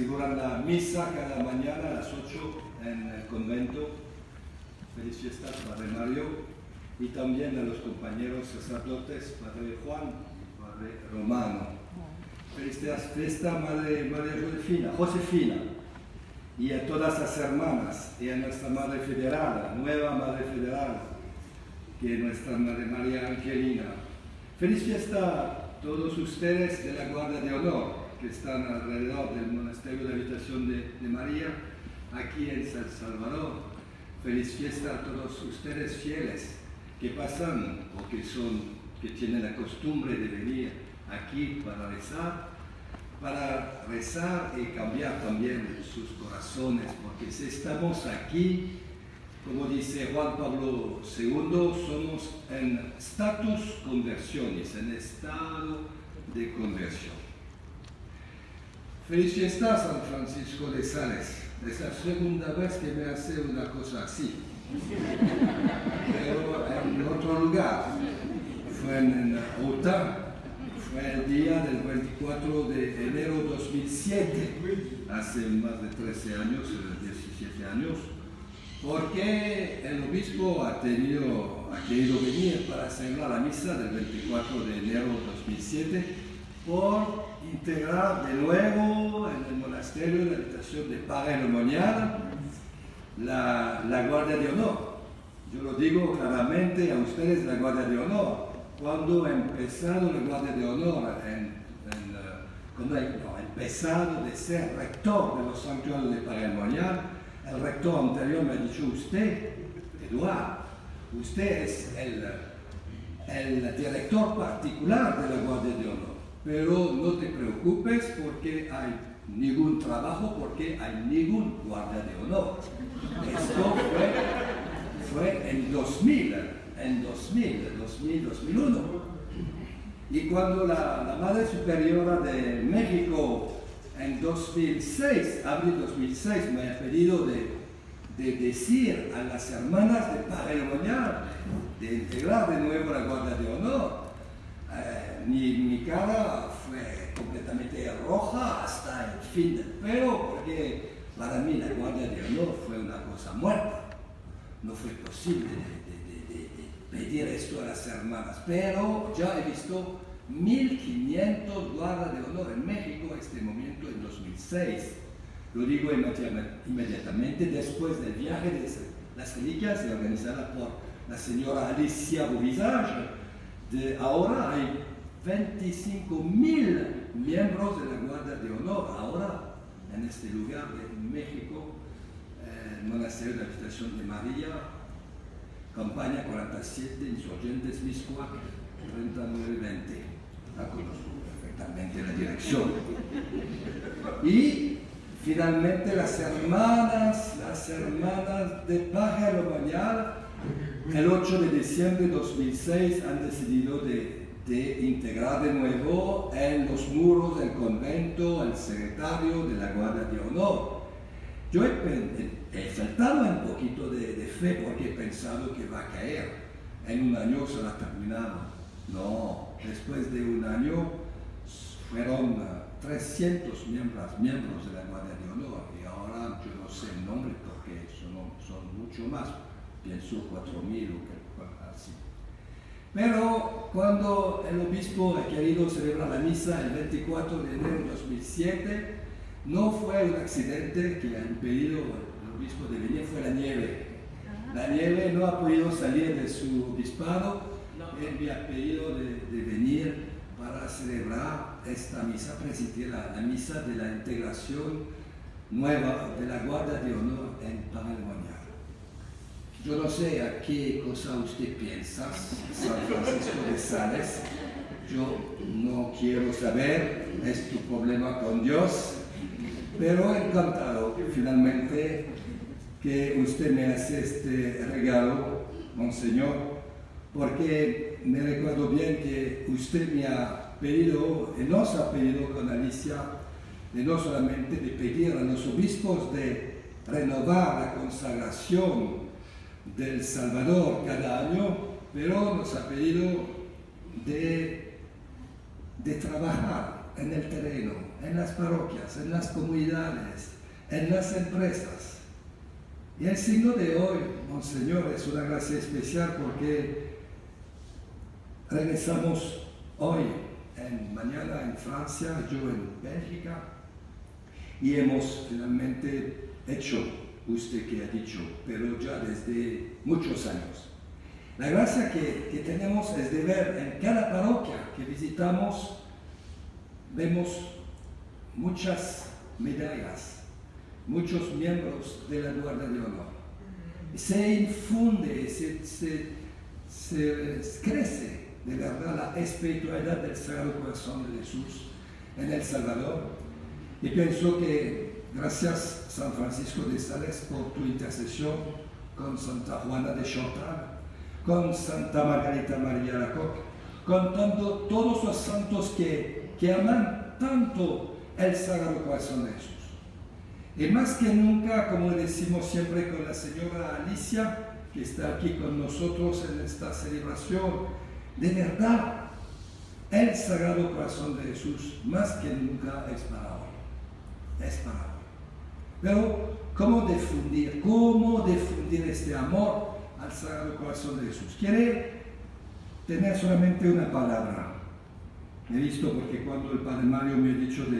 aseguran la misa cada mañana a las 8 en el convento. Feliz fiestas, Padre Mario, y también a los compañeros sacerdotes, Padre Juan y Padre Romano. Feliz fiesta, Madre María Josefina, Josefina, y a todas las hermanas, y a nuestra Madre Federal, nueva Madre Federal, que es nuestra Madre María Angelina. Feliz fiesta a todos ustedes de la Guardia de Honor, que están alrededor del Monasterio de Habitación de, María, aquí en San Salvador. Feliz fiesta a todos ustedes fieles que pasan o que son, que tienen la costumbre de venir aquí para rezar, para rezar y cambiar también sus corazones, porque si estamos aquí, como dice Juan Pablo II, somos en status conversiones, en estado de conversión. Feliz San Francisco de Sales. Es la segunda vez que me hace una cosa así. Pero en otro lugar. Fue en Utah. Fue el día del 24 de enero de 2007. Hace más de 13 años, 17 años. Porque el obispo ha, tenido, ha querido venir para celebrar la misa del 24 de enero de 2007 por integrar de nuevo en el monasterio de la habitación de Parelemonial la, la Guardia de Honor. Yo lo digo claramente a ustedes, la Guardia de Honor. Cuando ha empezado la Guardia de Honor, cuando ha empezado de ser rector de los santuarios de Parelemonial, el rector anterior me ha dicho, usted, Eduardo, usted es el, el director particular de la Guardia de Honor pero no te preocupes porque hay ningún trabajo, porque hay ningún guardia de honor. Esto fue, en 2000, en 2000, 2000, 2001. Y cuando la, Madre Superiora de México en 2006, abril 2006, me ha pedido de, de decir a las hermanas de Padre de integrar de nuevo la Guardia de Honor, mi, mi, cara fue completamente roja hasta el fin del pelo, porque para mí la Guardia de Honor fue una cosa muerta. No fue posible pedir esto a las hermanas, pero ya he visto 1.500 guardas de honor en México este momento en 2006. Lo digo inmediatamente después del viaje de las reliquias organizada por la señora Alicia Bovizage, de ahora hay 25 mil miembros de la Guardia de Honor, ahora en este lugar de México, el Monasterio de la de María, campaña 47, insurgentes Miscuac, 3920. La conozco perfectamente la dirección. Y finalmente las hermanas, las hermanas de Pájaro Bañal, el 8 de diciembre de 2006 han decidido de, de, integrar de nuevo en los muros del convento el secretario de la Guardia de Honor. Yo he, he faltado un poquito de, fe porque he pensado que va a caer. En un año se ha terminado. No, después de un año fueron 300 miembros, miembros de la Guardia de Honor y ahora yo no sé el nombre porque son, son mucho más pienso 4.000 o así. Pero cuando el obispo ha querido celebrar la misa el 24 de enero de 2007, no fue un accidente que ha impedido al obispo de venir, fue la nieve. La nieve no ha podido salir de su obispado, él me ha pedido de, de venir para celebrar esta misa, presidir la, la, misa de la integración nueva de la Guardia de Honor en Paraguay. Yo no sé a qué cosa usted piensa, San Francisco de Sales. Yo no quiero saber, es tu problema con Dios. Pero encantado finalmente que usted me hace este regalo, Monseñor, porque me recuerdo bien que usted me ha pedido, y nos ha pedido con Alicia, de no solamente de pedir a los obispos de renovar la consagración del Salvador cada año, pero nos ha pedido de, de trabajar en el terreno, en las parroquias, en las comunidades, en las empresas. Y el signo de hoy, Monseñor, es una gracia especial porque regresamos hoy, en, mañana en Francia, yo en Bélgica, y hemos finalmente hecho, usted que ha dicho, pero ya desde muchos años. La gracia que, que tenemos es de ver en cada parroquia que visitamos, vemos muchas medallas, muchos miembros de la Guardia de Honor. Se infunde, se, se, se crece de verdad la espiritualidad del Sagrado Corazón de Jesús en El Salvador. Y pienso que gracias San Francisco de Sales por tu intercesión con Santa Juana de Chantal, con Santa Margarita María Lacoque, con tanto, todos los santos que, que aman tanto el Sagrado Corazón de Jesús. Y más que nunca, como decimos siempre con la señora Alicia, que está aquí con nosotros en esta celebración, de verdad, el Sagrado Corazón de Jesús, más que nunca, es para hoy. Es para hoy. Pero, ¿cómo difundir? ¿Cómo difundir este amor al Sagrado Corazón de Jesús? Quiere tener solamente una palabra. He visto porque cuando el Padre Mario me ha dicho de